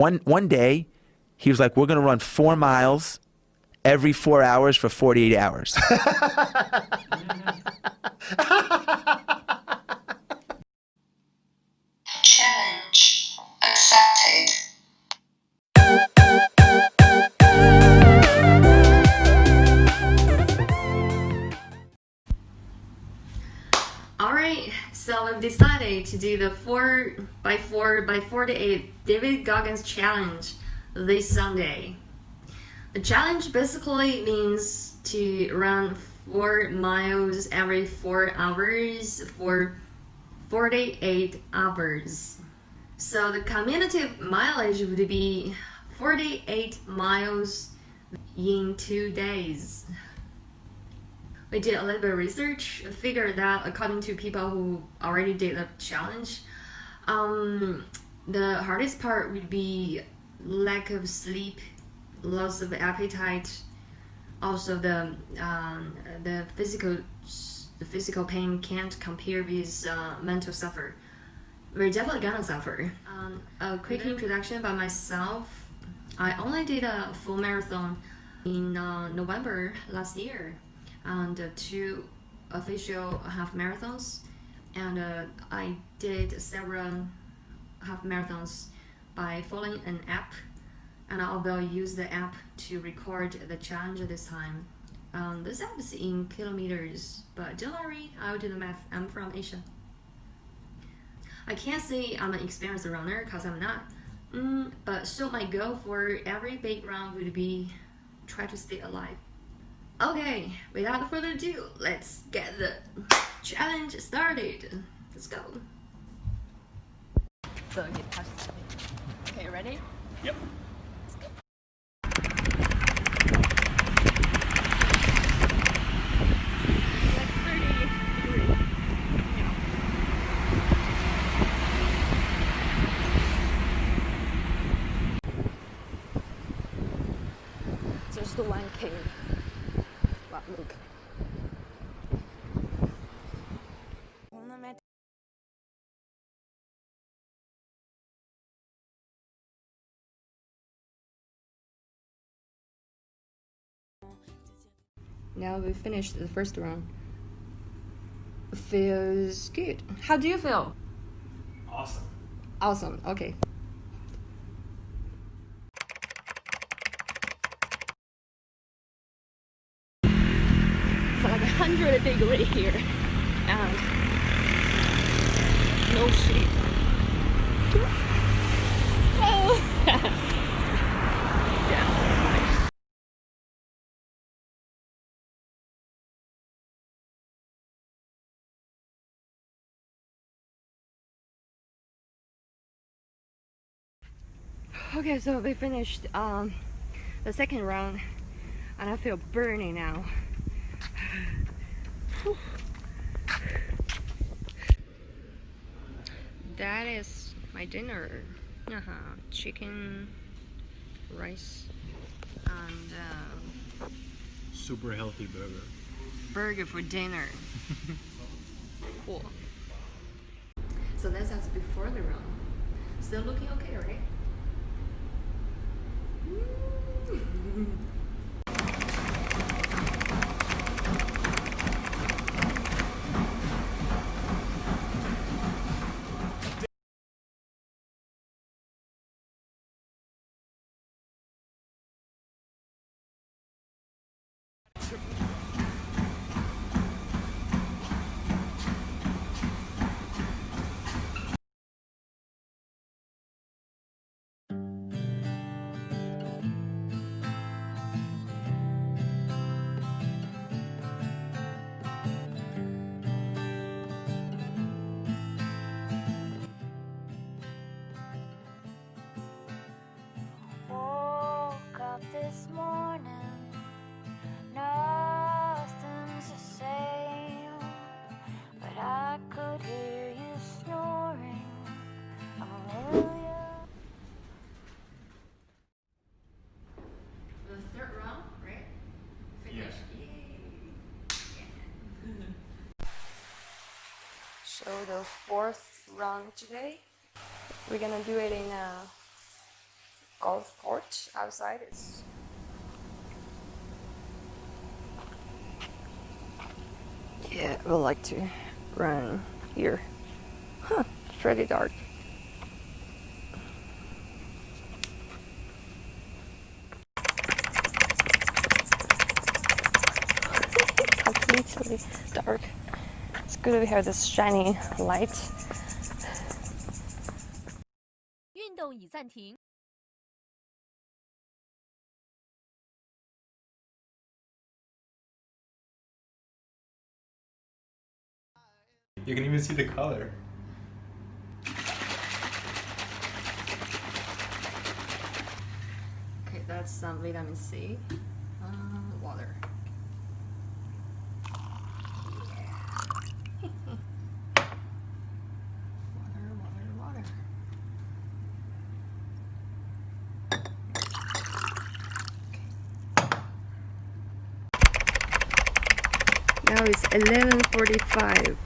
One, one day, he was like, we're going to run four miles every four hours for 48 hours. do the 4 by 4 by 48 David Goggins challenge this Sunday. The challenge basically means to run 4 miles every 4 hours for 48 hours. So the cumulative mileage would be 48 miles in 2 days we did a little bit of research, figured that according to people who already did the challenge, um, the hardest part would be lack of sleep, loss of appetite, also the um, the physical the physical pain can't compare with uh, mental suffer. We're definitely gonna suffer. Um, a quick introduction about myself. I only did a full marathon in uh, November last year and uh, two official half marathons and uh, I did several half marathons by following an app and I will use the app to record the challenge this time. Um, this app is in kilometers, but don't worry, I'll do the math. I'm from Asia. I can't say I'm an experienced runner because I'm not. Mm, but so my goal for every big run would be try to stay alive. Okay, without further ado, let's get the challenge started. Let's go. So get Okay, ready? Yep. Let's go. Like 30 degrees. Yeah. Just the one K. Wow, look. Now we finished the first round. Feels good. How do you feel? Awesome. Awesome. Okay. It's like a hundred degree here, and no sleep. Oh. Okay, so we finished um, the second round and I feel burning now. Whew. that is my dinner. Uh -huh. Chicken, rice, and uh, Super healthy burger. burger for dinner. cool. So that's us before the run. Still looking okay, right? Mm-hmm. today, we're gonna do it in a golf court outside. It's yeah, would like to run here. Huh, pretty dark. Completely dark. It's good we have this shiny light. 运动已暂停。 You can even see the color. Okay, that's some vitamin C. Uh, water. water, Now it's 11:45.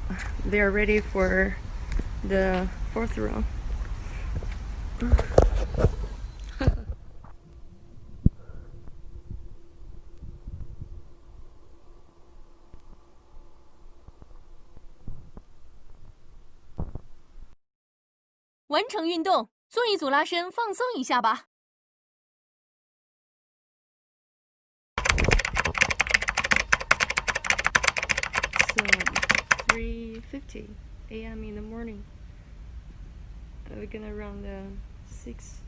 They're ready for the fourth round. 完成运动，做一组拉伸，放松一下吧。 3:50 a.m. in the morning. We're gonna run the six.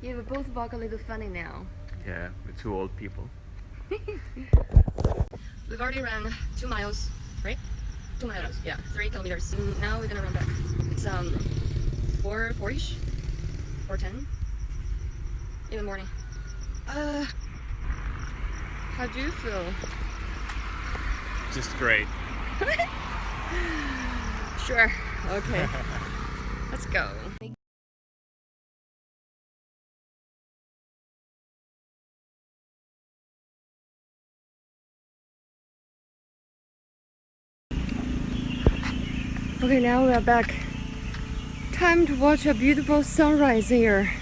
Yeah, we both walk a little funny now. Yeah, we're two old people. We've already run two miles, right? Two miles, yeah, three kilometers. Mm, Now we're gonna run back. It's um four four-ish, four ten in the morning. Uh, how do you feel? Just great. Sure. Okay. Let's go. Okay, now we are back. Time to watch a beautiful sunrise here.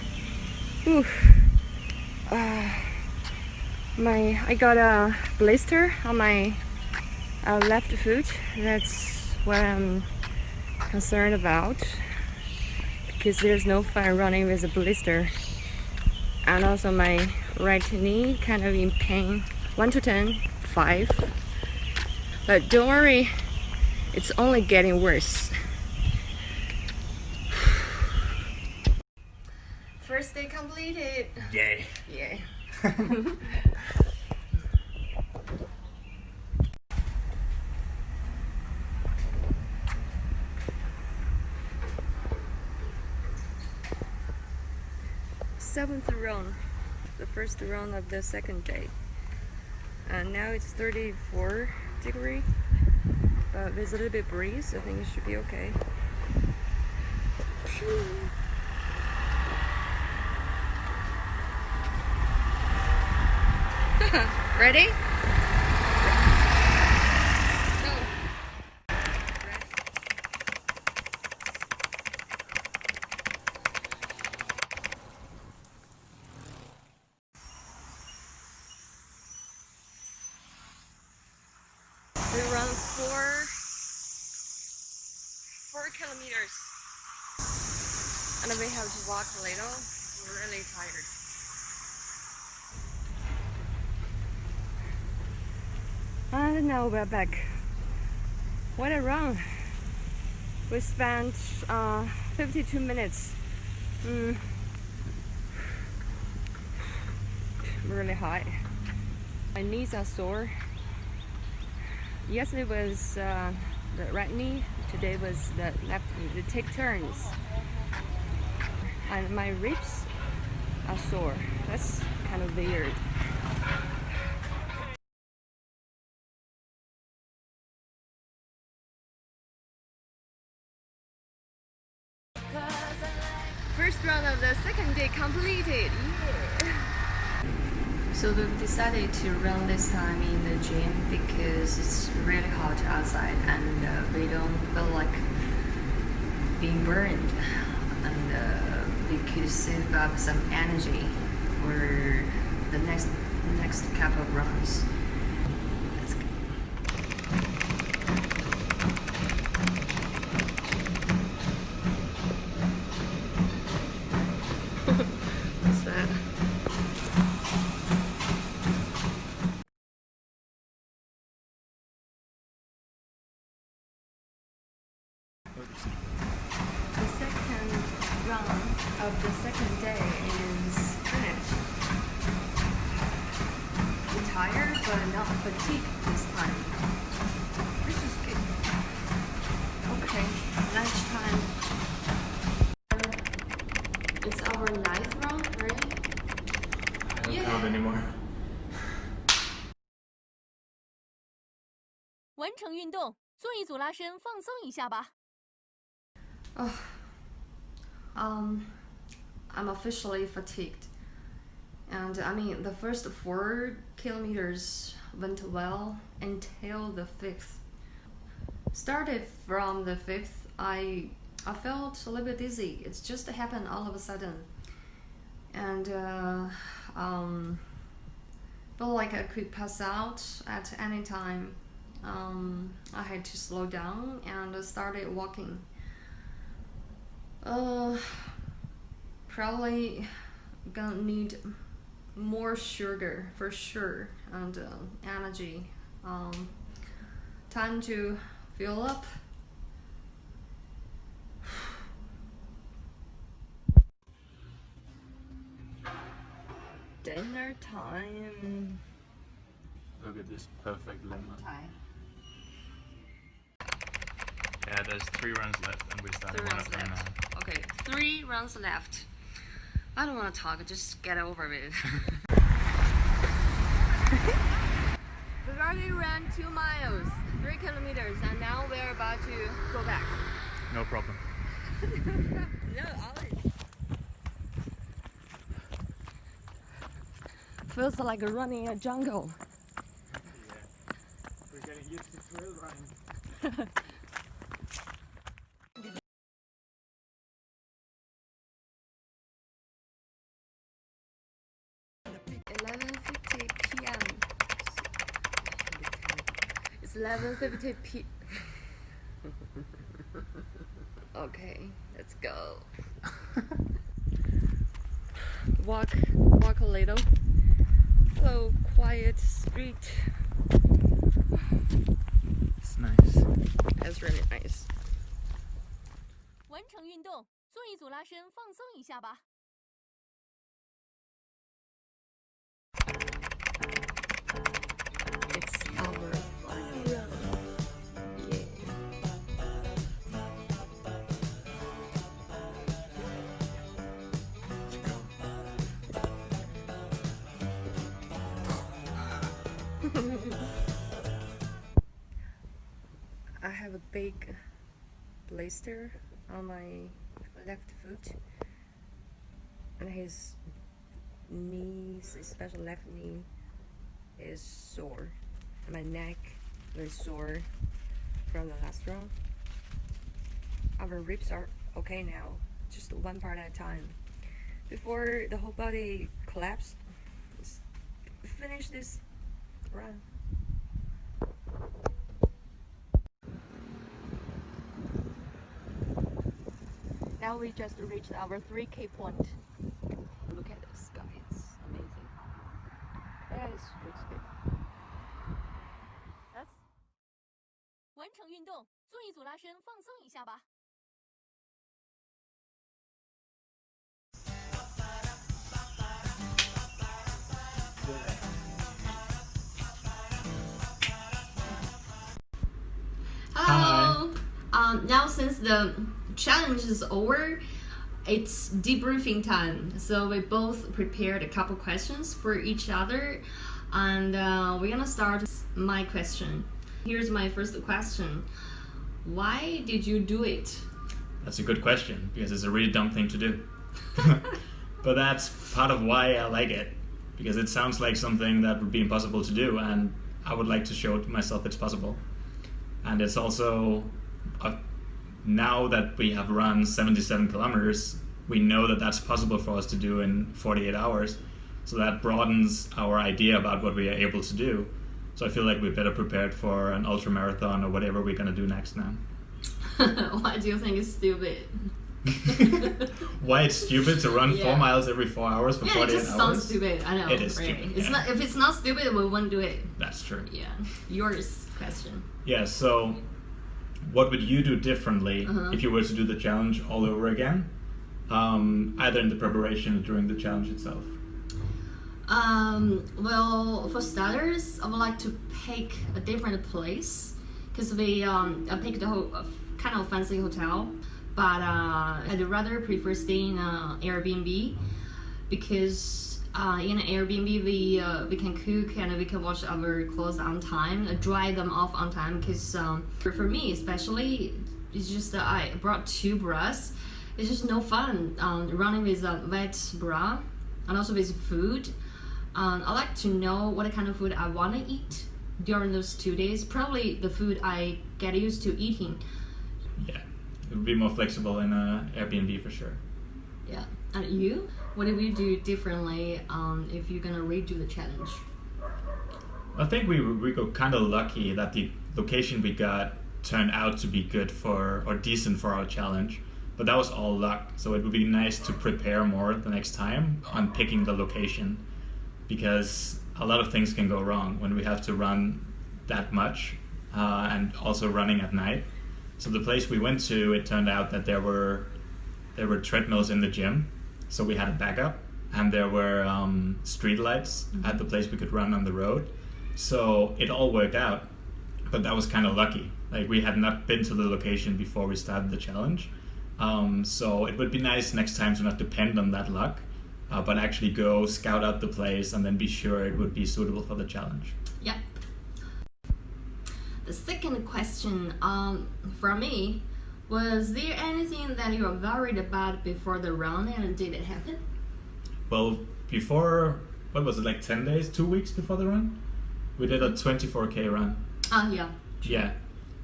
Ooh. Uh, my I got a blister on my uh, left foot. That's what I'm concerned about because there's no fun running with a blister. And also my right knee kind of in pain. 1 to 10, 5. But don't worry, it's only getting worse. First day completed. Yay. Yeah. Seventh round, the first round of the second day. And now it's 34 degree, but there's a little bit breeze. I think it should be okay. Ready? Go. We run four four kilometers. And then we have to walk a little. We're really tired. Now we're back. What a run! We spent uh, 52 minutes. Mm. Really high. My knees are sore. Yesterday was uh, the right knee. Today was the left knee. They take turns. And my ribs are sore. That's kind of weird. To run this time in the gym because it's really hot outside and uh, we don't feel like being burned. And uh, we could save up some energy for the next next couple of runs. 完成运动，做一组拉伸，放松一下吧。 Um, I'm officially fatigued. And I mean, the first four kilometers went well until the fifth. Started from the fifth, I I felt a little bit dizzy. It's just happened all of a sudden, and uh, um, felt like I could pass out at any time. Um, I had to slow down and started walking. Uh, probably gonna need more sugar for sure and uh, energy. Um, time to fill up. Dinner time. Look at this perfect lemon. Yeah, there's three runs left, and we started Three one of them now. Okay, three rounds left. I don't want to talk. Just get over it. We've already ran two miles, three kilometers, and now we're about to go back. No problem. No, Ollie. Feels like running a jungle. We're getting used to trail running. Eleven fifty p.m. It's eleven fifty p. okay, let's go. walk, walk a little. Hello, quiet street. It's nice. That's really nice. 完成运动，做一组拉伸，放松一下吧。 It's I have a big blister on my left foot, and his knees, especially left knee, is sore. My neck is sore from the last round. Our ribs are okay now, just one part at a time. Before the whole body collapsed, finish this run. Now we just reached our 3K point. Look at this, guys. It's amazing. Yes, looks good. That's 完成运动，做一组拉伸，放松一下吧。 Um, now since the challenge is over, it's debriefing time. So we both prepared a couple questions for each other, and uh, we're gonna start my question. Here's my first question: Why did you do it? That's a good question because it's a really dumb thing to do. but that's part of why I like it because it sounds like something that would be impossible to do, and I would like to show to myself it's possible. And it's also uh, now that we have run 77 kilometers, we know that that's possible for us to do in 48 hours. So that broadens our idea about what we are able to do. So I feel like we're better prepared for an ultra marathon or whatever we're gonna do next now. Why do you think it's stupid? Why it's stupid to run Yeah. four miles every four hours for Yeah, it 48 just hours? sounds stupid. I know. It is right? stupid, It's yeah. not. If it's not stupid, we won't do it. That's true. Yeah. Yours question. Yeah, so what would you do differently Uh-huh. if you were to do the challenge all over again? Um, either in the preparation or during the challenge itself. Um, well, for starters, I would like to pick a different place because we um, I picked a, ho- a kind of fancy hotel, but uh, I'd rather prefer staying in Airbnb because uh, in an Airbnb we uh, we can cook and we can wash our clothes on time, uh, dry them off on time. Because um, for, for me especially, it's just that I brought two bras. It's just no fun um, running with a wet bra and also with food. Um, I like to know what kind of food I want to eat during those two days. Probably the food I get used to eating. Yeah, it would be more flexible in a Airbnb for sure. Yeah. And you? What do we do differently um, if you're gonna redo the challenge? I think we we got kind of lucky that the location we got turned out to be good for or decent for our challenge. But that was all luck. So it would be nice to prepare more the next time on picking the location because a lot of things can go wrong when we have to run that much uh, and also running at night. So the place we went to, it turned out that there were there were treadmills in the gym, so we had a backup, and there were um, street lights at the place we could run on the road. So it all worked out, but that was kind of lucky. Like we had not been to the location before we started the challenge, um, so it would be nice next time to not depend on that luck, uh, but actually go scout out the place and then be sure it would be suitable for the challenge. Yep. The second question um, from me was there anything that you were worried about before the run and did it happen? Well, before what was it like ten days, two weeks before the run, we did a 24k run. Ah, yeah. Yeah,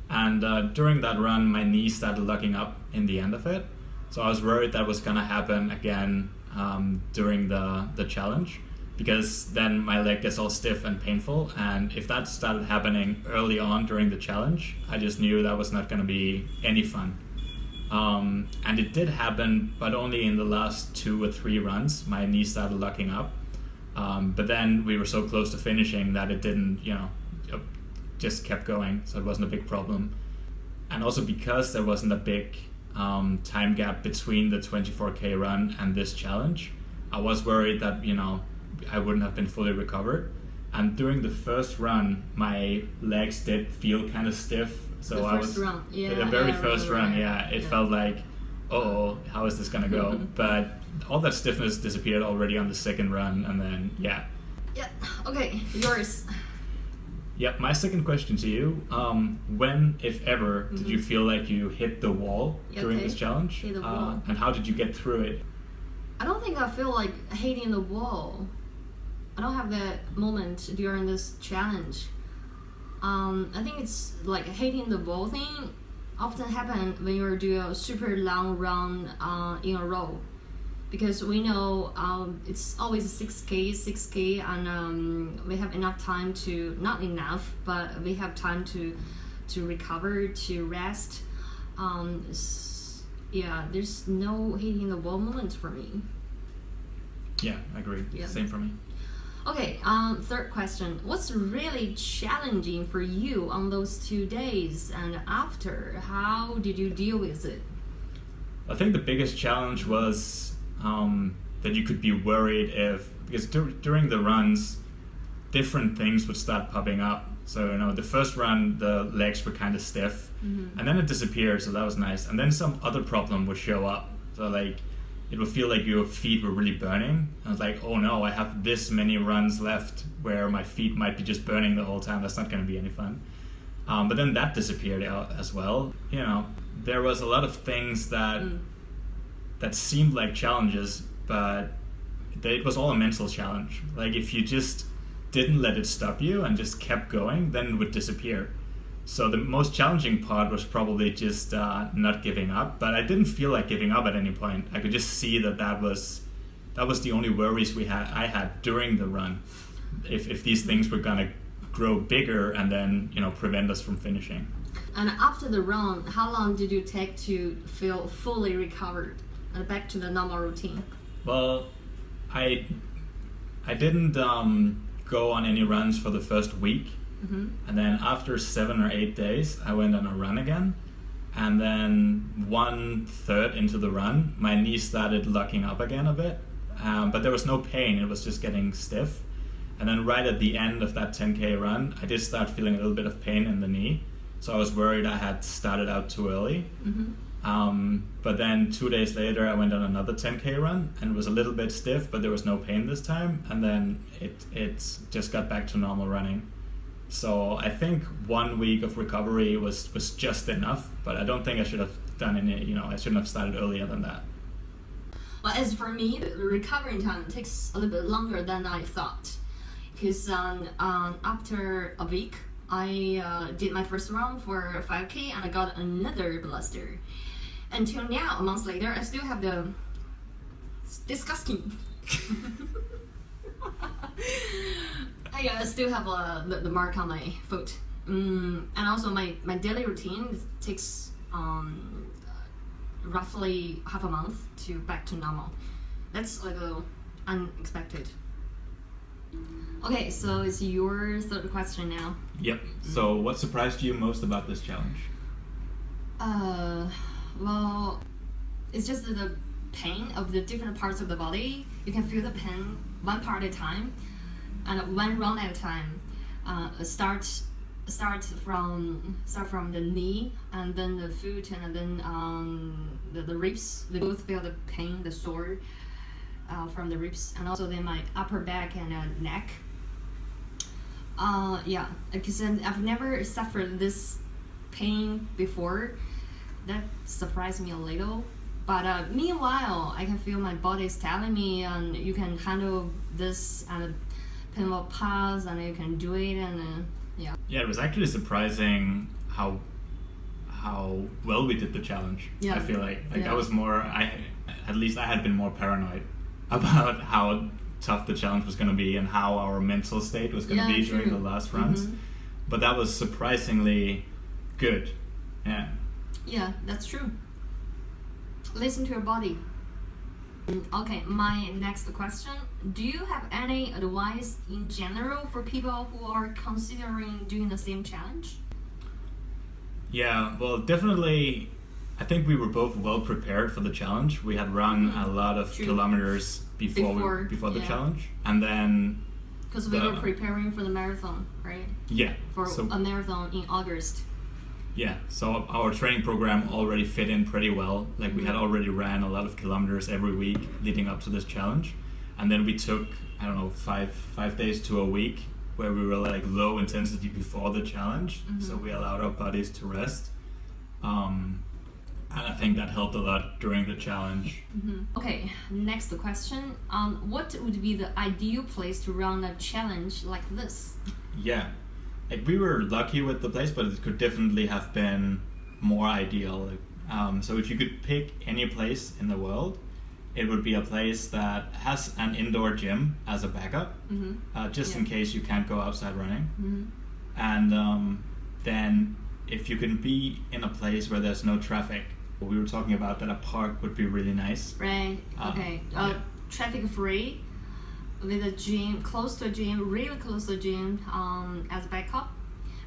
and uh, during that run, my knee started locking up in the end of it, so I was worried that was gonna happen again um, during the the challenge, because then my leg gets all stiff and painful, and if that started happening early on during the challenge, I just knew that was not gonna be any fun. Um, and it did happen, but only in the last two or three runs, my knee started locking up. Um, but then we were so close to finishing that it didn't, you know, just kept going, so it wasn't a big problem. And also because there wasn't a big um, time gap between the 24k run and this challenge, I was worried that you know I wouldn't have been fully recovered. And during the first run, my legs did feel kind of stiff, so The I was run, yeah, the very yeah, first run. right. Yeah, it Yeah. felt like, oh, how is this gonna go? but all that stiffness disappeared already on the second run, and then yeah, Yeah. Okay, yours. Yep, my second question to you. Um, when, if ever, did you feel like you hit the wall Yeah, during this challenge? Hit the Uh, and how did you get through it? I don't think I feel like hitting the wall. I don't have that moment during this challenge. Um, I think it's like hating the wall thing often happen when you do a super long run uh, in a row. Because we know um, it's always 6k, 6k, and um, we have enough time to, not enough, but we have time to to recover, to rest. Um, yeah, there's no hitting the wall moment for me. Yeah, I agree. Yeah. Same for me. Okay, um, third question. What's really challenging for you on those two days and after? How did you deal with it? I think the biggest challenge was um, that you could be worried if because dur- during the runs, different things would start popping up. So you know, the first run, the legs were kind of stiff, and then it disappeared. So that was nice. And then some other problem would show up. So like, it would feel like your feet were really burning. I was like, oh no, I have this many runs left where my feet might be just burning the whole time. That's not going to be any fun. Um, but then that disappeared out as well. You know, there was a lot of things that that seemed like challenges, but it was all a mental challenge. Like if you just didn't let it stop you and just kept going, then it would disappear. So the most challenging part was probably just uh, not giving up, but I didn't feel like giving up at any point. I could just see that that was that was the only worries we had I had during the run. If if these things were gonna grow bigger and then you know prevent us from finishing. And after the run, how long did you take to feel fully recovered and back to the normal routine? Well, I I didn't um, go on any runs for the first week, and then after seven or eight days, I went on a run again, and then one third into the run, my knee started locking up again a bit, um, but there was no pain; it was just getting stiff. And then right at the end of that 10k run, I did start feeling a little bit of pain in the knee, so I was worried I had started out too early. Um, but then two days later, I went on another 10k run and it was a little bit stiff, but there was no pain this time. And then it it just got back to normal running. So I think one week of recovery was was just enough. But I don't think I should have done any. You know, I shouldn't have started earlier than that. Well, as for me, the recovery time takes a little bit longer than I thought. Because um, um, after a week, I uh, did my first run for 5K and I got another blister. Until now, a month later, I still have the it's disgusting. I uh, still have uh, the, the mark on my foot. Mm, and also, my, my daily routine takes um, roughly half a month to back to normal. That's a little unexpected. Okay, so it's your third question now. Yep. So what surprised you most about this challenge? Uh, well, it's just the pain of the different parts of the body. You can feel the pain one part at a time, and one run at a time. Uh, start start from start from the knee, and then the foot, and then um, the, the ribs. They both feel the pain, the sore uh, from the ribs, and also then my upper back and uh, neck. Uh, yeah, because I've never suffered this pain before. That surprised me a little. But uh, meanwhile, I can feel my body is telling me, and you can handle this and pain will pass, and you can do it, and uh, yeah. Yeah, it was actually surprising how how well we did the challenge. Yeah. I feel like like Yeah. I was more I at least I had been more paranoid about how tough the challenge was going to be and how our mental state was going to Yeah, be during true. the last runs. Mhm. But that was surprisingly good. Yeah. Yeah, that's true. Listen to your body. Mm, Okay, my next question. Do you have any advice in general for people who are considering doing the same challenge? Yeah, well, definitely. I think we were both well prepared for the challenge. We had run a lot of. True. kilometers before Before, we, before the yeah. challenge, and then Because we The- were preparing for the marathon, right? yeah, For so a marathon in August. Yeah, so our training program already fit in pretty well. Like we had Mm-hmm. already ran a lot of kilometers every week leading up to this challenge, and then we took I don't know five five days to a week where we were like low intensity before the challenge, Mm-hmm. so we allowed our bodies to rest. Um, and I think that helped a lot during the challenge. Okay, next question. Um, what would be the ideal place to run a challenge like this? Yeah, like we were lucky with the place, but it could definitely have been more ideal. Um, so if you could pick any place in the world, it would be a place that has an indoor gym as a backup, uh, just in case you can't go outside running. And um, then if you can be in a place where there's no traffic, we were talking about that a park would be really nice. Right. Um, okay. Uh, yeah. Traffic free, with a gym close to a gym, really close to a gym, um, as backup,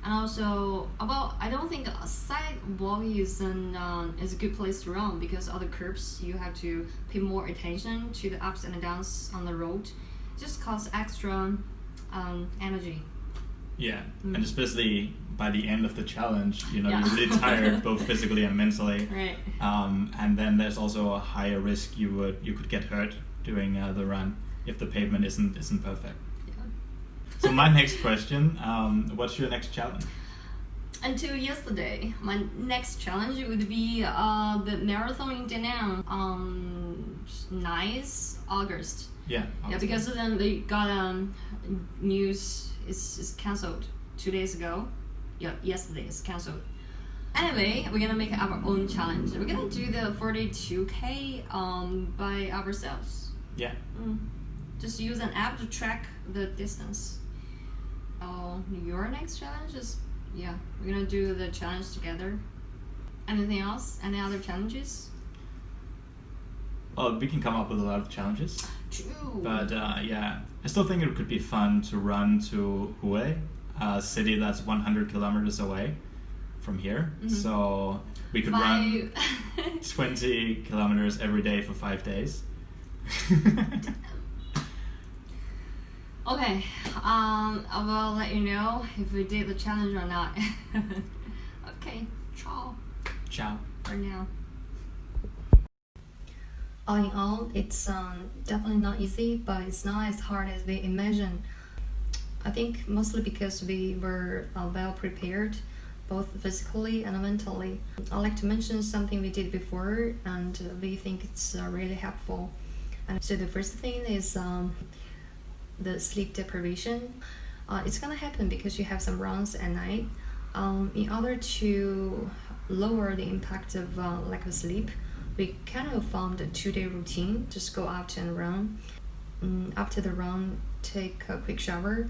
and also about I don't think a sidewalk is an um, is a good place to run because other curbs you have to pay more attention to the ups and downs on the road, just costs extra um, energy. Yeah, and especially by the end of the challenge, you know, Mm. Yeah. you're really tired, both physically and mentally. Right. Um, and then there's also a higher risk you would you could get hurt doing uh, the run if the pavement isn't isn't perfect. Yeah. So my next question, um, what's your next challenge? Until yesterday, my next challenge would be uh, the marathon in Da Nang on 9th August. Yeah. Yeah, obviously. because then they got um, news is, is cancelled two days ago. yeah, yesterday is cancelled. Anyway, we're gonna make our own challenge. We're gonna do the 42k um, by ourselves. Yeah. Mm. Just use an app to track the distance. Oh, your next challenge is yeah. We're gonna do the challenge together. Anything else? Any other challenges? Well, we can come up with a lot of challenges. True. But uh, yeah, I still think it could be fun to run to Hue, a city that's 100 kilometers away from here. So we could run 20 kilometers every day for five days. okay. Um, I will let you know if we did the challenge or not. okay. Ciao. Ciao. for now. All in all, it's um, definitely not easy, but it's not as hard as we imagined. I think mostly because we were uh, well prepared, both physically and mentally. I'd like to mention something we did before, and we think it's uh, really helpful. And so the first thing is um, the sleep deprivation. Uh, it's gonna happen because you have some runs at night. Um, in order to lower the impact of uh, lack of sleep, we kind of formed a two-day routine. Just go out and run. Mm, after the run, take a quick shower,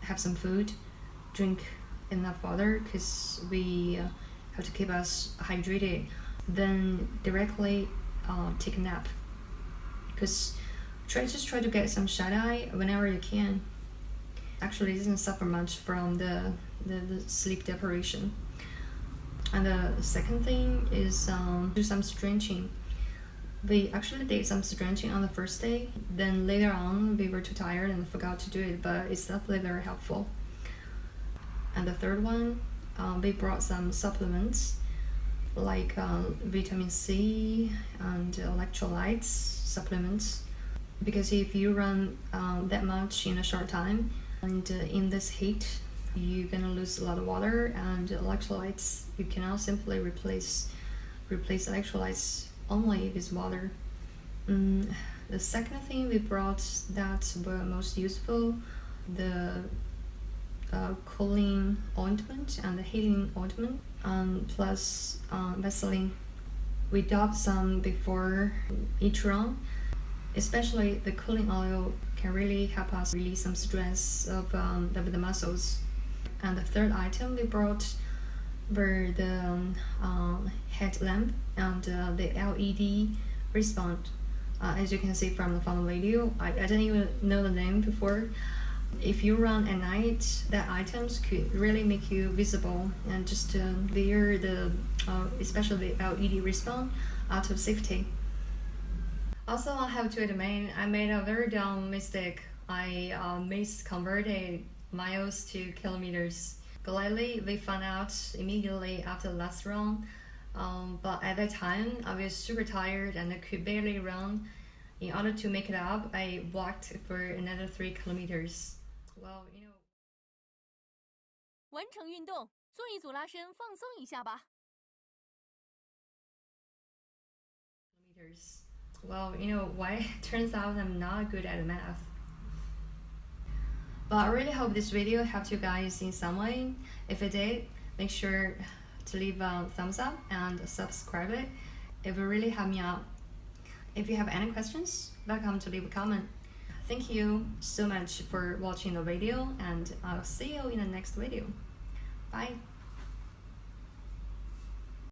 have some food, drink enough water because we uh, have to keep us hydrated. Then directly uh, take a nap because try just try to get some shut eye whenever you can. Actually, it doesn't suffer much from the, the, the sleep deprivation. And the second thing is um, do some stretching. We actually did some stretching on the first day. Then later on, we were too tired and forgot to do it, but it's definitely very helpful. And the third one, um, we brought some supplements like um, vitamin C and electrolytes supplements. Because if you run um, that much in a short time, and uh, in this heat, you're gonna lose a lot of water and electrolytes. You cannot simply replace replace electrolytes only with water. Mm, the second thing we brought that were most useful, the uh, cooling ointment and the healing ointment, um, plus um, Vaseline. We dabbed some before each run, especially the cooling oil can really help us release some stress of, um, the muscles. And the third item we brought were the um, um, headlamp and uh, the LED wristband. Uh, as you can see from the from video, I, I didn't even know the name before. If you run at night, that items could really make you visible and just uh, wear the, uh, especially the LED wristband out of safety. Also, I have to admit, I made a very dumb mistake. I uh, misconverted miles to kilometers. Gladly, we found out immediately after the last run. Um, but at that time, I was super tired and I could barely run. In order to make it up, I walked for another three kilometers. Well, you know. 完成运动，做一组拉伸，放松一下吧。 kilometers. Well, you know why? Turns out I'm not good at math. But I really hope this video helped you guys in some way. If it did, make sure to leave a thumbs up and subscribe it. It will really help me out. If you have any questions, welcome to leave a comment. Thank you so much for watching the video and I'll see you in the next video. Bye.